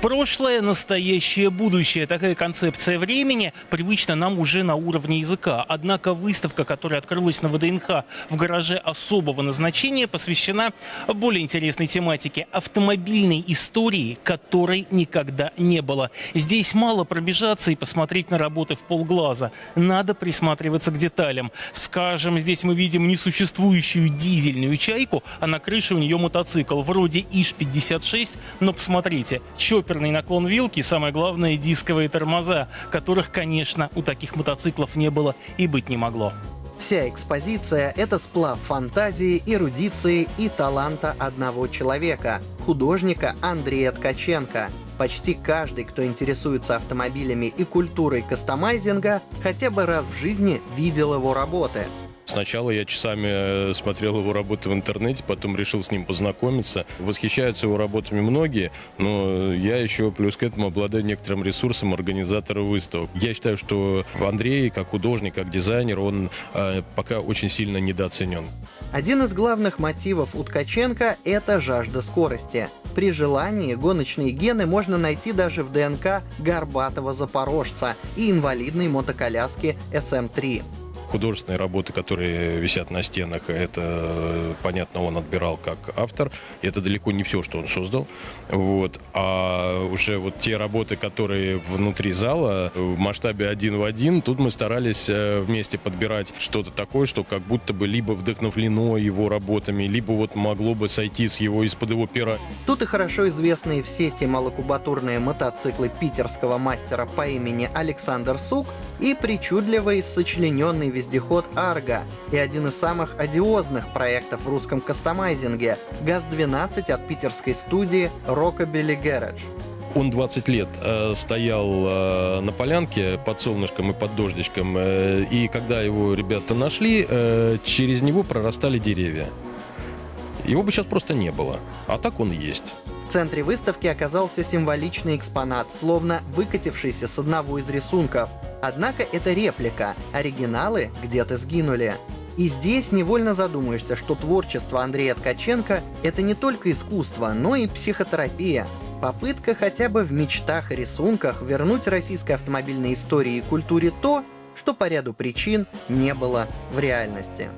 Прошлое, настоящее, будущее. Такая концепция времени привычна нам уже на уровне языка. Однако выставка, которая открылась на ВДНХ в гараже особого назначения, посвящена более интересной тематике – автомобильной истории, которой никогда не было. Здесь мало пробежаться и посмотреть на работы в полглаза. Надо присматриваться к деталям. Скажем, здесь мы видим несуществующую дизельную чайку, а на крыше у нее мотоцикл. Вроде ИЖ-56, но посмотрите, чоппер чоперный наклон вилки, самое главное дисковые тормоза, которых, конечно, у таких мотоциклов не было и быть не могло. Вся экспозиция — это сплав фантазии, эрудиции и таланта одного человека — художника Андрея Ткаченко. Почти каждый, кто интересуется автомобилями и культурой кастомайзинга, хотя бы раз в жизни видел его работы — Сначала я часами э, смотрел его работы в интернете, потом решил с ним познакомиться. Восхищаются его работами многие, но я еще плюс к этому обладаю некоторым ресурсом организатора выставок. Я считаю, что Андрей, как художник, как дизайнер, он э, пока очень сильно недооценен. Один из главных мотивов у Ткаченко — это жажда скорости. При желании гоночные гены можно найти даже в ДНК горбатого запорожца и инвалидной мотоколяски SM-3 художественные работы, которые висят на стенах, это, понятно, он отбирал как автор. Это далеко не все, что он создал. Вот. А уже вот те работы, которые внутри зала, в масштабе один в один, тут мы старались э, вместе подбирать что-то такое, что как будто бы либо вдохновлено его работами, либо вот могло бы сойти с его из-под его пера. Тут и хорошо известные все сети малокубатурные мотоциклы питерского мастера по имени Александр Сук и причудливый сочлененный вездеход «Арго» и один из самых одиозных проектов в русском кастомайзинге — ГАЗ-12 от питерской студии Rockabilly Garage. Он 20 лет э, стоял э, на полянке под солнышком и под дождичком, э, и когда его ребята нашли, э, через него прорастали деревья. Его бы сейчас просто не было, а так он есть. В центре выставки оказался символичный экспонат, словно выкатившийся с одного из рисунков. Однако это реплика, оригиналы где-то сгинули. И здесь невольно задумаешься, что творчество Андрея Ткаченко — это не только искусство, но и психотерапия. Попытка хотя бы в мечтах и рисунках вернуть российской автомобильной истории и культуре то, что по ряду причин не было в реальности.